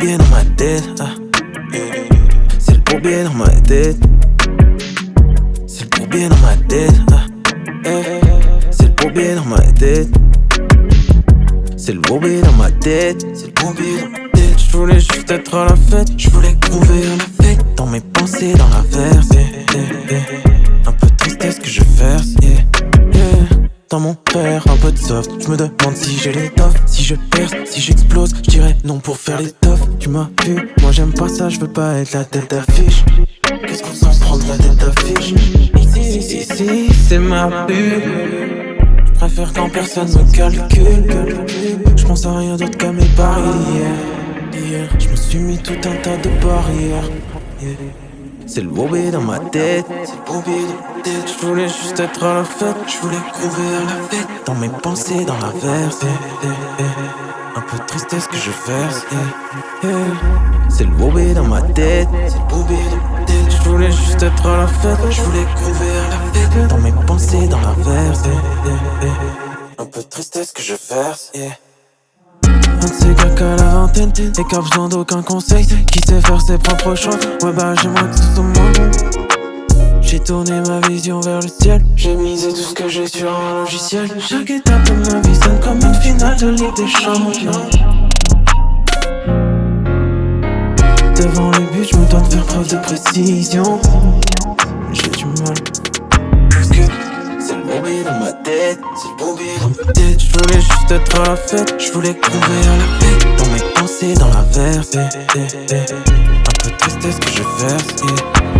bourbier dans ma tête. ah. C'est le bourbier dans ma tête. C'est le bourbier dans ma tête. ah. Eh, C'est le bourbier dans ma tête. C'est le bourbier dans ma tête. C'est le dans ma tête. Je voulais juste être à la fête. Je voulais trouver la fête. Dans mes pensées, dans la verse. eh, eh, eh. Un peu de tristesse que je verse. Dans mon père, un peu de soft. Je me demande si j'ai l'étoffe. Si je perce, si j'explose. Je dirais non pour faire l'étoffe. Tu m'as vu, moi j'aime pas ça. Je veux pas être la tête d'affiche. Qu'est-ce qu'on s'en prend de la tête d'affiche? Ici, ici, ici, c'est ma pub. Je préfère quand personne me calcule. Je pense à rien d'autre qu'à mes barrières. Je me suis mis tout un tas de barrières. C'est le bobé dans ma tête, c'est le dans ma tête. Je voulais juste être à la fête, je voulais trouver à la fête. Dans mes pensées, dans la verse. Un peu de tristesse que je verse. C'est le dans ma tête, c'est le dans ma tête. Je voulais juste être à la fête, je voulais trouver à la fête. Dans mes pensées, dans la verse. Un peu de tristesse que je verse. Un de ces gars qu'à la vingtaine Et qui a besoin d'aucun conseil. Qui sait faire ses propres choix? Ouais bah j'aimerais que ce soit moi. J'ai tourné ma vision vers le ciel. J'ai misé tout ce que j'ai sur un logiciel. Chaque étape de ma vie sonne comme une finale de Ligue des Champions Devant le but je me dois de faire preuve de précision. J'ai du mal tête, tête. Je voulais juste être à la fête, je voulais trouver à la fête. Dans mes pensées, dans la eh. un peu tristesse que je verse.